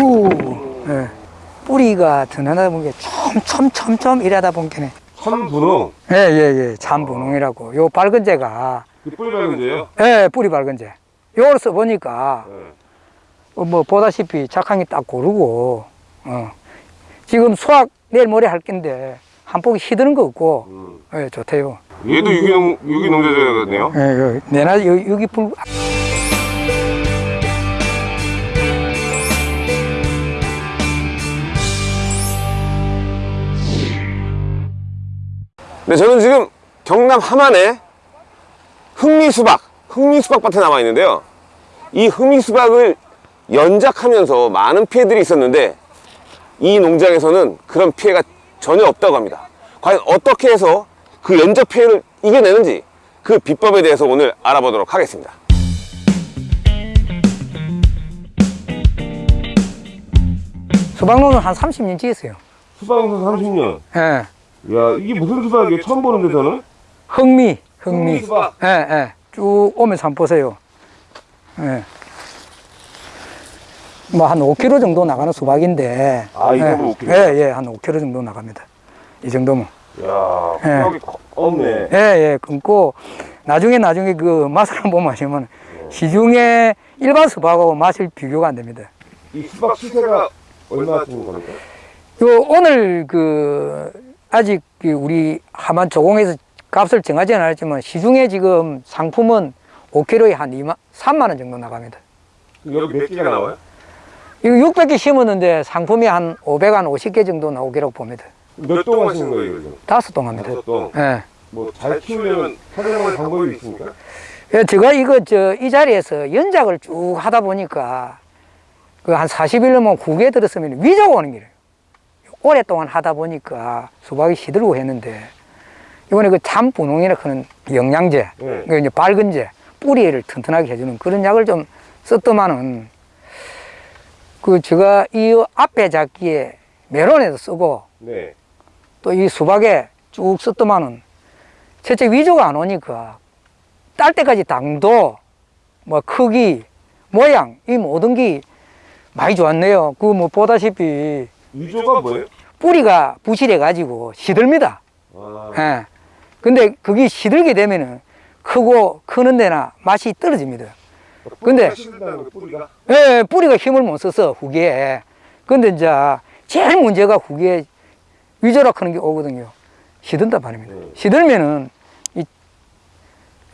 우, 예. 뿌리가 드러나다 보니까 촘촘촘촘 이러다 보니까 천분홍. 예, 예, 예. 잠분홍이라고. 요 밝은 재가, 이 뿌리 밝은데요? 예, 뿌리 밝은 재. 요걸 써보니까, 네. 어, 뭐, 보다시피 작황이 딱 고르고, 어. 지금 수확 내일 모레 할 건데, 한 폭이 시드는 거 없고, 음. 예, 좋대요. 얘도 유기농 유기농자재거든요. 예, 내나, 여기, 여기 불, 네, 저는 지금 경남 함안에 흑미수박, 흑미수박 밭에 남아 있는데요. 이 흑미수박을 연작하면서 많은 피해들이 있었는데 이 농장에서는 그런 피해가 전혀 없다고 합니다. 과연 어떻게 해서 그 연작 피해를 이겨내는지 그 비법에 대해서 오늘 알아보도록 하겠습니다. 수박농은 한 30년 지었어요. 수박농사 30년. 예. 야, 이게 무슨 수박이에요? 처음 보는데 저는? 흑미, 흑미. 흑미 수박. 예, 예. 쭉 오면서 한번 보세요. 예. 뭐 한 5kg 정도 나가는 수박인데. 아, 이 예, 정도 5kg? 예, 예, 한 5kg 정도 나갑니다. 이 정도면. 야, 예. 수박이 없네. 예, 예, 끊고, 나중에 나중에 그 맛을 한번 마시면 시중에 일반 수박하고 맛이 비교가 안 됩니다. 이 수박 시세가 얼마 주는 겁니까? 요, 오늘 그, 아직 그 우리 하만 조공에서 값을 정하지 않았지만 시중에 지금 상품은 5kg에 한 2만, 3만 원 정도 나갑니다. 여기 몇 개가 나와요? 이거 600개 심었는데 상품이 한 500, 한 50개 정도 나오기라고 봅니다. 몇 동 하시는 거예요, 지금? 다섯 동 합니다. 다섯 동. 예. 뭐 잘 키우려면 사용할 방법이 있습니까? 예, 제가 이거 저 이 자리에서 연작을 쭉 하다 보니까 그 한 40일로만 국에 들었으면 위자가 오는 길이에요. 오랫동안 하다 보니까 수박이 시들고 했는데 이번에 그 참분홍이라 하는 영양제, 네. 그 이제 밝은제, 뿌리를 튼튼하게 해주는 그런 약을 좀 썼더만은 그 제가 이 앞에 잡기에 메론에도 쓰고 네. 또 이 수박에 쭉 썼더만은 첫째 위조가 안 오니까 딸 때까지 당도 뭐 크기 모양 이 모든 게 많이 좋았네요 그 뭐 보다시피 위조가 뭐예요? 뿌리가 부실해 가지고 시들니다 아, 예. 근데 그게 시들게 되면은 크고 크는 데나 맛이 떨어집니다 근데- 뿌리가 거, 뿌리가? 예, 뿌리가 힘을 못 써서 후기에 근데 이제 제일 문제가 후기에 위조락 하는 게 오거든요 시든다 말입니다 네. 시들면은 이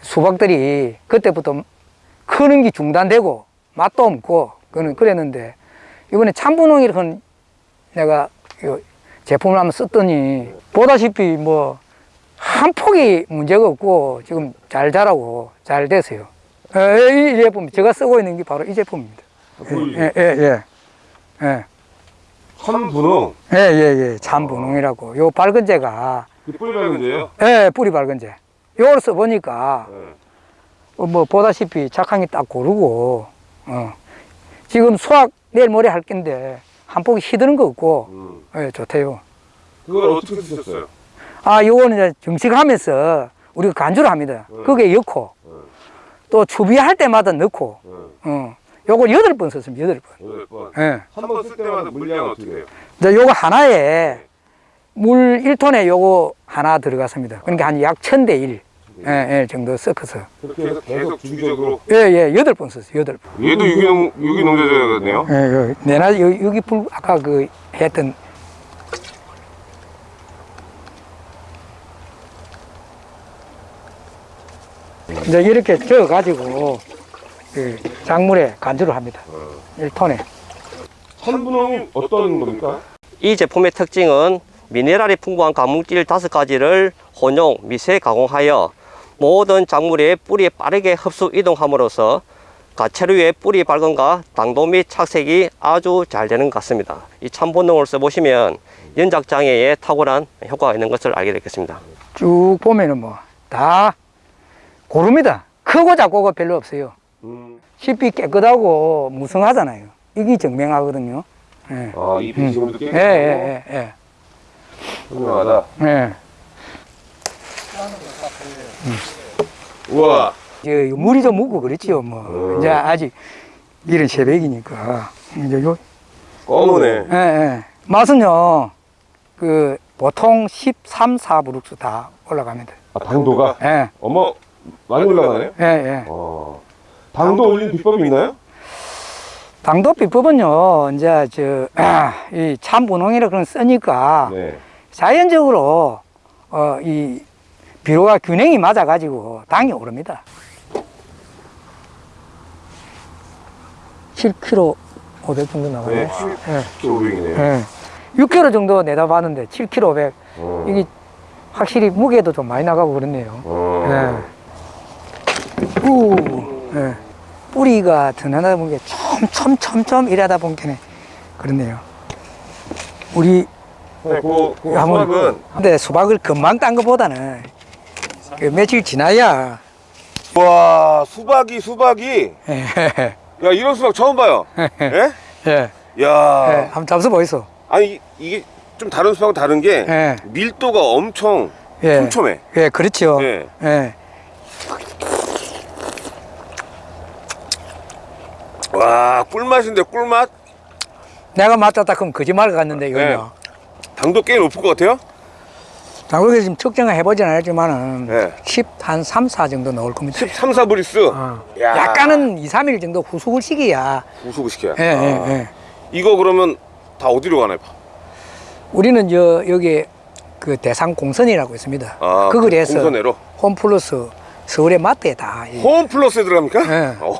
수박들이 그때부터 크는 게 중단되고 맛도 없고 그는 그랬는데 이번에 참분홍이라는 내가 이 제품을 한번 썼더니 보다시피 뭐 한 폭이 문제가 없고 지금 잘 자라고 잘 됐어요. 예, 이 제품 제가 쓰고 있는 게 바로 이 제품입니다. 뿌리. 예, 예, 예. 예. 천분홍. 예, 예, 예. 참분홍이라고. 요 밝은 재가, 그 뿌리 밝은데요? 예, 뿌리 밝은 재. 요걸 써보니까, 네. 어, 뭐, 보다시피 작황이 딱 고르고, 어. 지금 수확 내일 모레 할 건데, 한 폭이 시드는 거 없고, 음. 예, 좋대요. 그걸 어떻게 쓰셨어요? 아, 요거는 이제 정식하면서 우리가 간주를 합니다. 네. 그게 넣고, 네. 또 추비할 때마다 넣고, 네. 어. 요거 여덟 번 썼습니다, 여덟 번. 여덟 번. 예. 한번 쓸 때마다 물량 어떻게 돼요? 이제 요거 하나에 물 1톤에 요거 하나 들어갔습니다. 그러니까 한약 1000대 1 예, 예, 정도 섞어서. 그렇게 해서 계속 주기적으로. 예, 예, 여덟 번 썼어요, 여덟 번. 얘도 유기농, 유기농자재거든요? 예, 요, 내나, 요, 여기 불, 아까 그 했던. 이제 이렇게 저어 가지고, 그 작물에 간주를 합니다. 1톤에. 천분홍이 어떤 겁니까? 이 제품의 특징은 미네랄이 풍부한 가물질 다섯 가지를 혼용, 미세 가공하여 모든 작물의 뿌리에 빠르게 흡수 이동함으로써 가채류의 뿌리 발근과 당도 및 착색이 아주 잘 되는 것 같습니다. 이 참본능을 써보시면 연작 장애에 탁월한 효과가 있는 것을 알게 되겠습니다. 쭉 보면은 뭐, 다 고릅니다. 크고 작고가 별로 없어요. 음. 잎이 깨끗하고 무성하잖아요. 이게 증명하거든요. 예. 아, 잎이 지금도 예, 깨끗하고. 예, 예, 예. 훌륭하다. 예. 우와. 이제 물이 좀 묻고 그렇지요, 뭐. 이제 아직 이른 새벽이니까. 이제 요, 검은네 예, 예. 맛은요, 그, 보통 13, 4브룩스 다 올라갑니다. 아, 당도가? 예, 어머, 많이 올라가네. 예, 예. 어. 당도 올린 비법이 있나요? 당도 비법은요, 이제 저, 아, 이 참분홍이라 그런 쓰니까 네. 자연적으로, 어, 이 비료가 균형이 맞아가지고 당이 오릅니다. 7kg 500 정도 나가네. 네. 예. 500이네요. 예. 6kg 정도 내다 봤는데 7kg 500. 어. 이게 확실히 무게도 좀 많이 나가고 그렇네요. 어. 예. 우, 예. 뿌리가 드러나다 보니까 촘촘촘촘 이러다 보니까 그렇네요. 우리 네, 그, 그 한번 수박은 근데 수박을 금방 딴 것보다는 그 며칠 지나야 와 수박이 수박이 예. 야 이런 수박 처음 봐요. 예? 예. 야 예. 한번 잡숴 보이소. 아니 이- 이게 좀 다른 수박은 다른 게 예. 밀도가 엄청 예. 촘촘해. 예, 그렇죠. 예. 예. 와 꿀맛인데 꿀맛. 내가 맞았다 그럼 거짓말 같는데 이거요. 당도 꽤 높을 것 같아요. 당국에 지금 측정을 해보진 않았지만은 네. 10, 한 3, 4 정도 나올 겁니다. 13, 4 브리스. 어. 야. 약간은 2, 3일 정도 후숙을 시켜야. 우수고 시켜야. 예, 아. 예, 예. 이거 그러면 다 어디로 가나요? 우리는 저 여기 그 대상 공선이라고 있습니다. 아, 그 거리에서 공선회로. 홈플러스 서울의 마트에 다. 이- 홈플러스에 들어갑니까? 네. 어,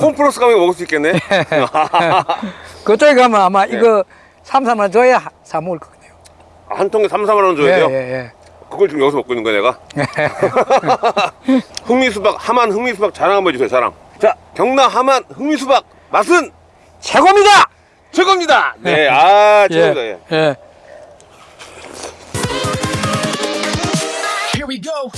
홈플러스 가면 먹을 수 있겠네. 그쪽에 가면 아마 네. 이거 3, 4만 줘야 사 먹을 거거든요. 한 통에 3, 4만 원 줘야 돼요? 예, 예, 그걸 지금 여기서 먹고 있는 거야 내가? 흑미수박 하만 흑미수박 자랑 한번 해주세요 자랑 자 경남 하만 흑미수박 맛은 최고입니다! 최고입니다 네 아 최고입니다 예. 예. Here we go.